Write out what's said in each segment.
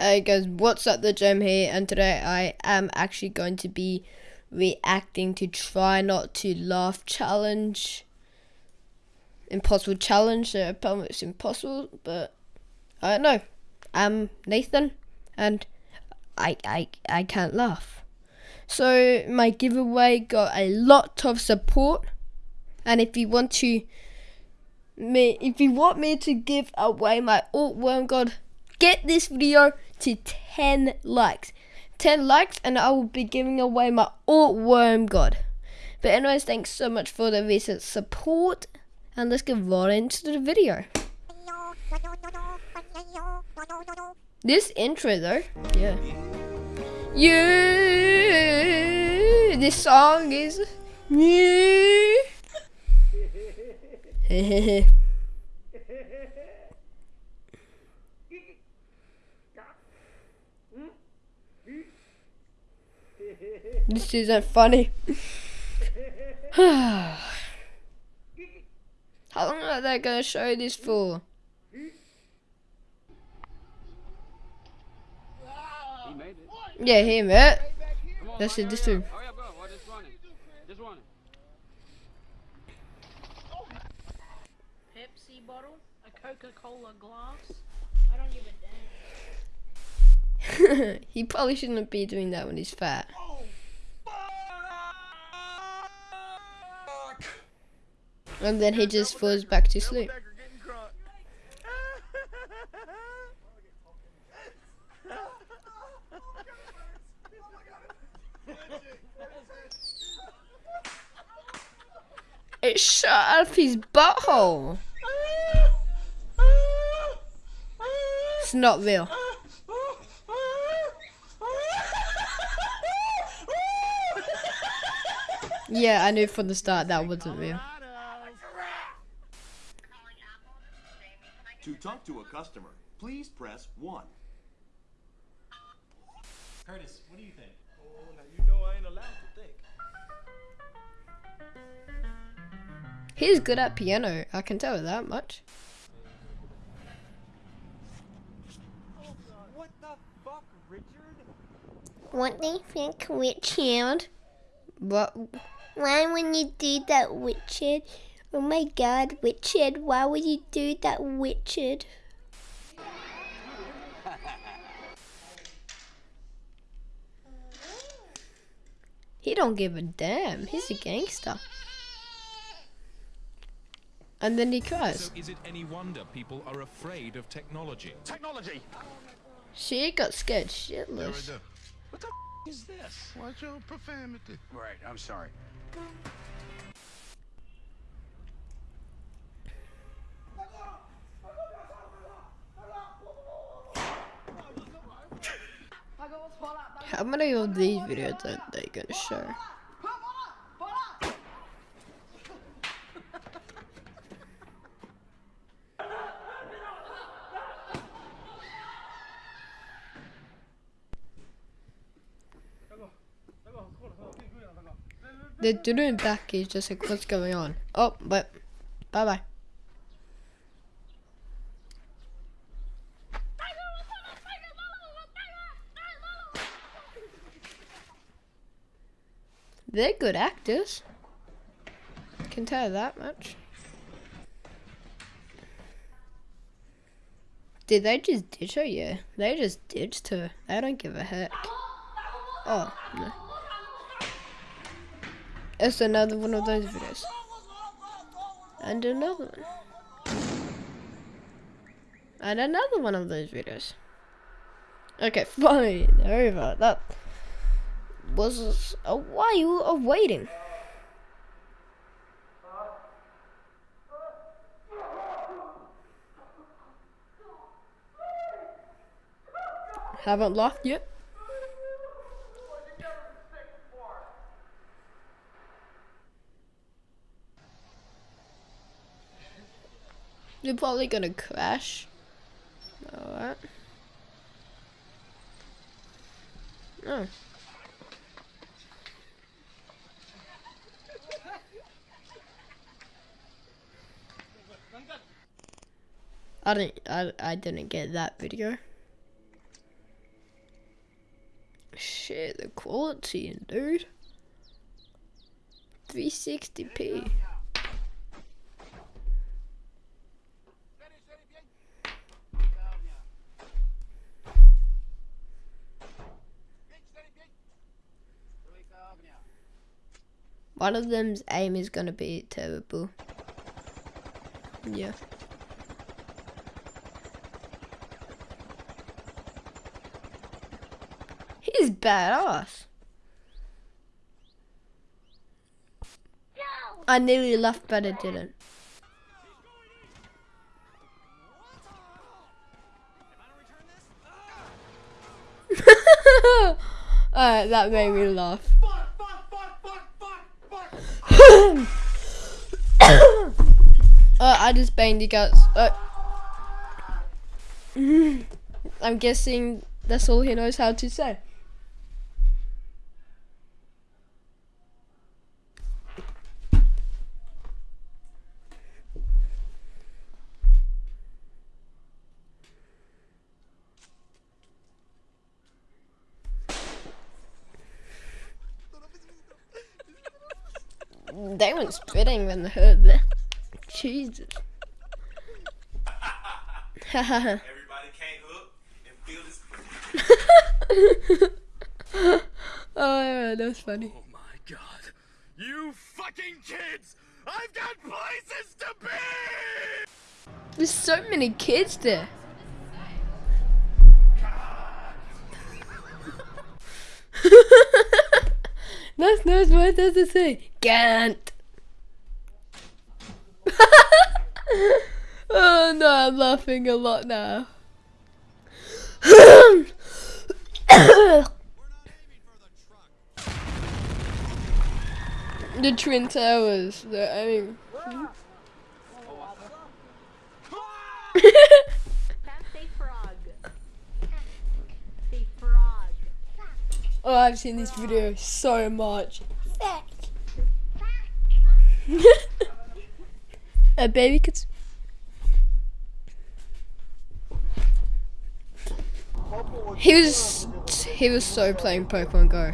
Uh, hey guys, what's up the gem here? And today I am actually going to be reacting to try not to laugh challenge. Impossible challenge so apparently it's impossible but I don't know. I'm Nathan and I I I can't laugh. So my giveaway got a lot of support and if you want to me if you want me to give away my alt worm god get this video to 10 likes. 10 likes and I will be giving away my alt worm god. But anyways thanks so much for the recent support. And let's get right into the video. This intro though yeah. Yeah this song is yeah this isn't funny. How long are they gonna show this for? Yeah, him, eh? it. That's it, this too. Pepsi bottle, a Coca-Cola glass. I don't give a damn. he probably shouldn't be doing that when he's fat. Oh, And then he just falls back to sleep. It shot up his butthole. It's not real. Yeah, I knew from the start that wasn't real. To talk to a customer, please press 1. Curtis, what do you think? Oh, now you know I ain't allowed to think. He's good at piano, I can tell that much. Oh, what the fuck, Richard? What do you think, Richard? What? Why would you do that, Richard? Oh my god, Richard, why would you do that, Richard? He don't give a damn. He's a gangster. And then he cries. So is it any wonder people are afraid of technology? Technology! She got scared shitless. What the f is this? Watch your profanity. Right, I'm sorry. How many of these videos that they gonna show? The dude in back is just like what's going on. Oh, but bye bye. They're good actors. Can tell that much. Did they just ditch her? Yeah, they just ditched her. They don't give a heck. Oh, no. It's another one of those videos. And another one. And another one of those videos. Okay, fine. Over. That was a while of waiting. Haven't laughed yet. You're probably gonna crash. Alright. Oh. I didn't I, I didn't get that video. shit, the quality, dude. 360p. One of them's aim is gonna be terrible. Yeah. Badass. I nearly laughed, but I didn't. Alright, that made me laugh. uh, I just banged the guts. Uh, I'm guessing that's all he knows how to say. They went spitting when they heard that. Jesus. Everybody can't hook and feel this. oh yeah, that was funny. Oh my god. You fucking kids! I've got places to be! There's so many kids there. That's not what does it say. Can't. oh no, I'm laughing a lot now. the Twin Towers. The, I mean. Say frog. Say frog. oh, I've seen this video so much. A baby could. He was he was so playing Pokemon Go.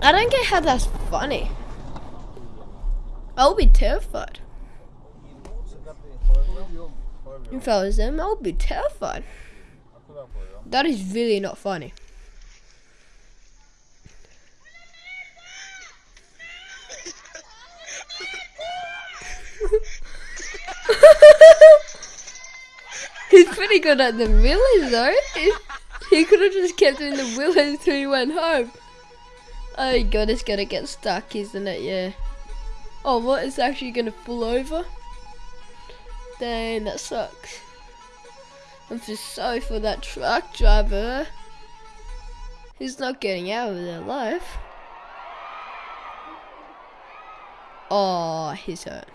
I don't get how that's funny. I'll be terrified. If I was them, I would be terrified. That is really not funny. He's pretty good at the wheelies though. He, he could have just kept doing the wheelies until he went home. Oh god, it's gonna get stuck, isn't it? Yeah. Oh, what? It's actually gonna pull over? Dang, that sucks. I'm just sorry for that truck driver. He's not getting out of their life. Oh, he's hurt.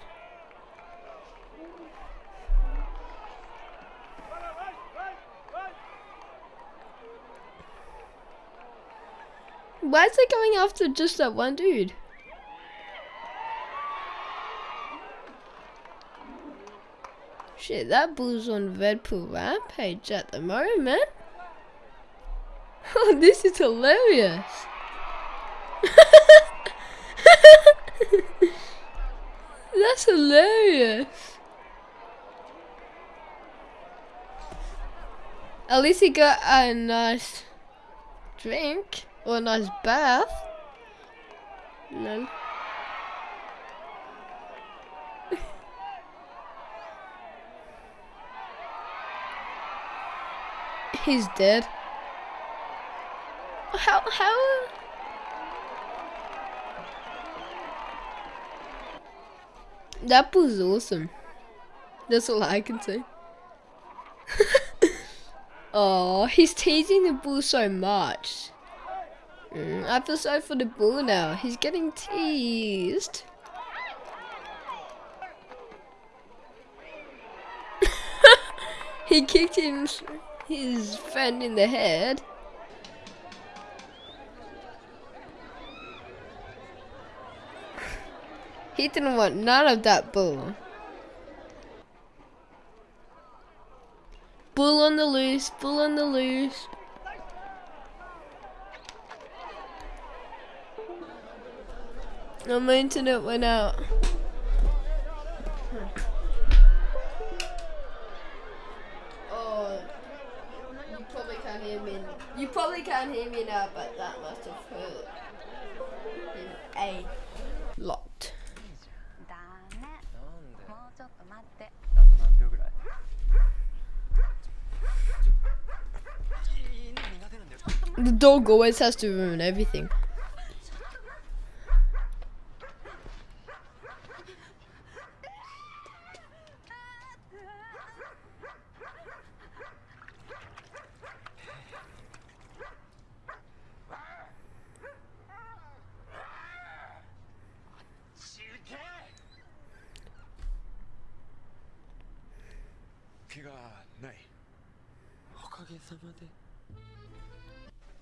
Why is it going after just that one dude? Shit, that bull's on Redpool Rampage at the moment. Oh, this is hilarious. That's hilarious. At least he got a nice drink or a nice bath. Lol. He's dead. How how That was awesome. That's all I can say. oh, he's teasing the bull so much. Mm, I feel sorry for the bull now. He's getting teased. he kicked him, his friend in the head. He didn't want none of that bull. Bull on the loose, bull on the loose. No, my internet went out. You probably can't hear me. You probably can't hear me now, but that must have hurt a lot. The dog always has to ruin everything.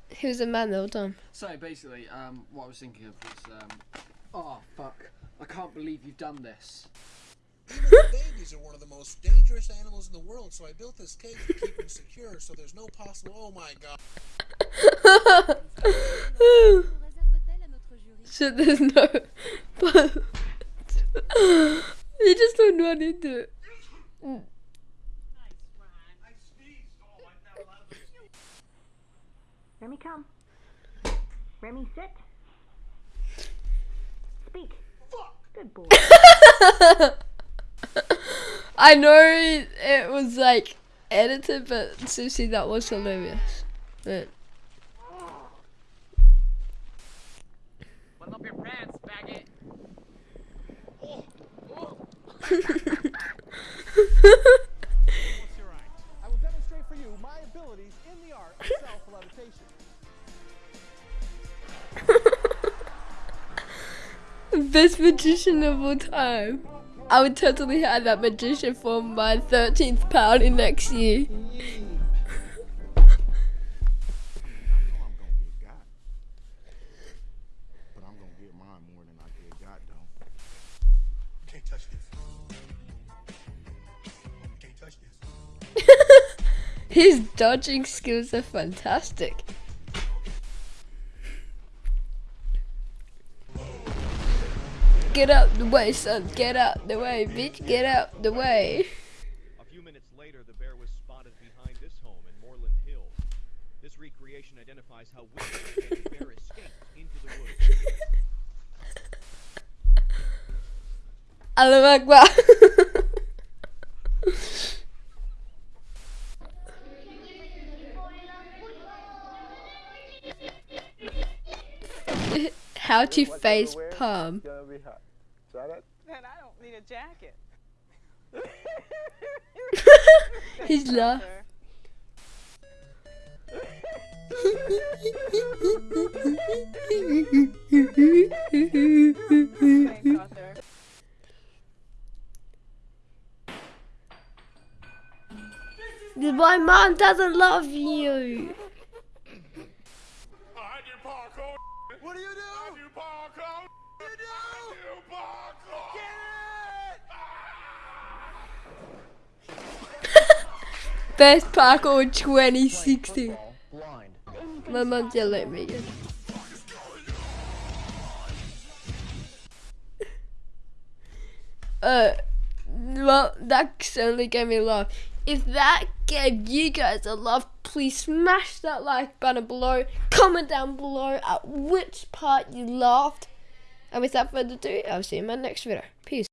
He was a man the whole time. So basically, um, what I was thinking of was, um, oh fuck, I can't believe you've done this. Even the babies are one of the most dangerous animals in the world, so I built this cage to keep them secure so there's no possible. Oh my god. so there's no. You just don't run into it. Remy, come. Remy, sit. Speak. Good boy. I know it, it was like edited, but seriously, that was hilarious. But Button up your pants, faggot. What's your oh, oh. magician of all time. I would totally have that magician for my 13th party next year. His dodging skills are get Get out the way, son. Get out the way, bitch. Get out the way. A few minutes later, the bear was spotted behind this home in Moreland Hills. This recreation identifies how William the bear escaped into the woods. Allah Akbar. How to face palm. Gonna be hot. Try that. And I don't need a jacket. He's laugh. Thanks, Arthur. My mom doesn't love you. Best parkour 2016. Blind. My mom yelled at me. Uh, well, that certainly gave me laugh. If that gave you guys a laugh, please smash that like button below. Comment down below at which part you laughed. And without further ado, I'll see you in my next video. Peace.